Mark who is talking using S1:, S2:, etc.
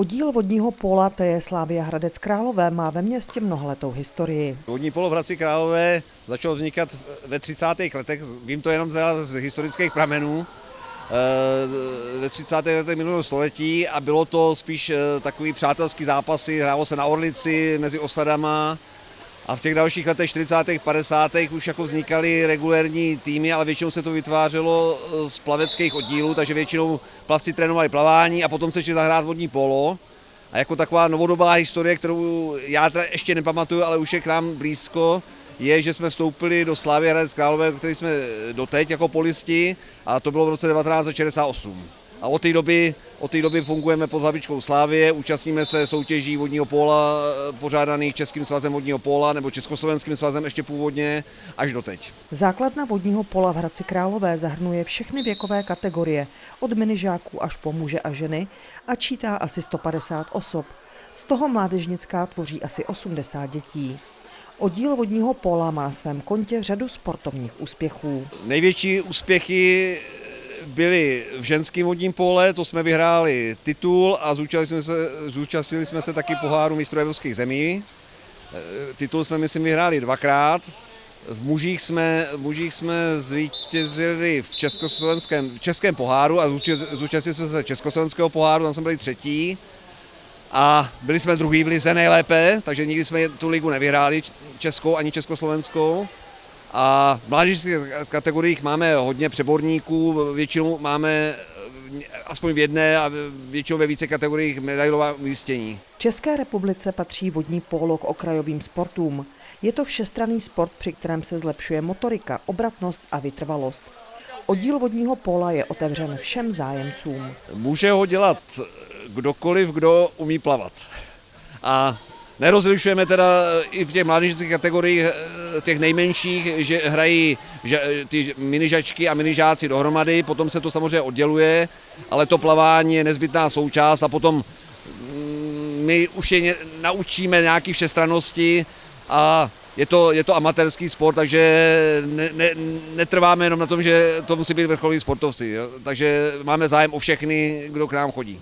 S1: Oddíl vodního póla TJ Slávia Hradec Králové má ve městě mnohletou historii.
S2: Vodní polo v Hradci Králové začalo vznikat ve 30. letech, vím to jenom z historických pramenů, eh, ve 30. letech minulého století a bylo to spíš eh, takový přátelský zápasy, hrálo se na Orlici mezi osadama a v těch dalších letech 40. 50. už jako vznikaly regulérní týmy, ale většinou se to vytvářelo eh, z plaveckých oddílů, takže většinou plavci trénovali plavání a potom se šli zahrát vodní polo. A jako taková novodobá historie, kterou já teda ještě nepamatuju, ale už je k nám blízko, je, že jsme vstoupili do Slávy Hradec Králové, který jsme doteď jako polisti, a to bylo v roce 1968. A od té doby, od té doby fungujeme pod hlavičkou Slávie, účastníme se soutěží vodního póla eh, pořádaných Českým svazem vodního póla nebo Československým svazem ještě původně až doteď.
S1: Základna vodního pola v Hradci Králové zahrnuje všechny věkové kategorie, od minižáků až po muže a ženy a čítá asi 150 osob. Z toho mládežnická tvoří asi 80 dětí. Oddíl vodního pola má svém kontě řadu sportovních úspěchů.
S2: Největší úspěchy byly v ženském vodním pole, to jsme vyhráli titul a zúčastnili jsme se, zúčastnili jsme se taky poháru mistrů evropských zemí. E, Titul jsme, myslím, vyhráli dvakrát. V mužích jsme, v mužích jsme zvítězili v československém, v českém poháru a zúčast- zúčastnili jsme se československého poháru, tam jsme byli třetí. A byli jsme druhý v lize nejlépe, takže nikdy jsme tu ligu nevyhráli, českou ani československou. A v mládežnických kategoriích máme hodně přeborníků, většinou máme eh, aspoň v jedné a většinou ve více kategoriích medailová umístění.
S1: V České republice patří vodní pólo k okrajovým sportům. Je to všestranný sport, při kterém se zlepšuje motorika, obratnost a vytrvalost. Oddíl vodního póla je otevřen všem zájemcům.
S2: Může ho dělat kdokoliv, kdo umí plavat. A nerozlišujeme teda i v těch mládežnických kategoriích eh, těch nejmenších, že hrají že, ty minižačky a minižáci dohromady, potom se to samozřejmě odděluje, ale to plavání je nezbytná součást a potom mm, my už je naučíme nějaký všestrannosti a je to, je to amatérský sport, takže ne, ne, netrváme jenom na tom, že to musí být vrcholoví sportovci. Jo? Takže máme zájem o všechny, kdo k nám chodí.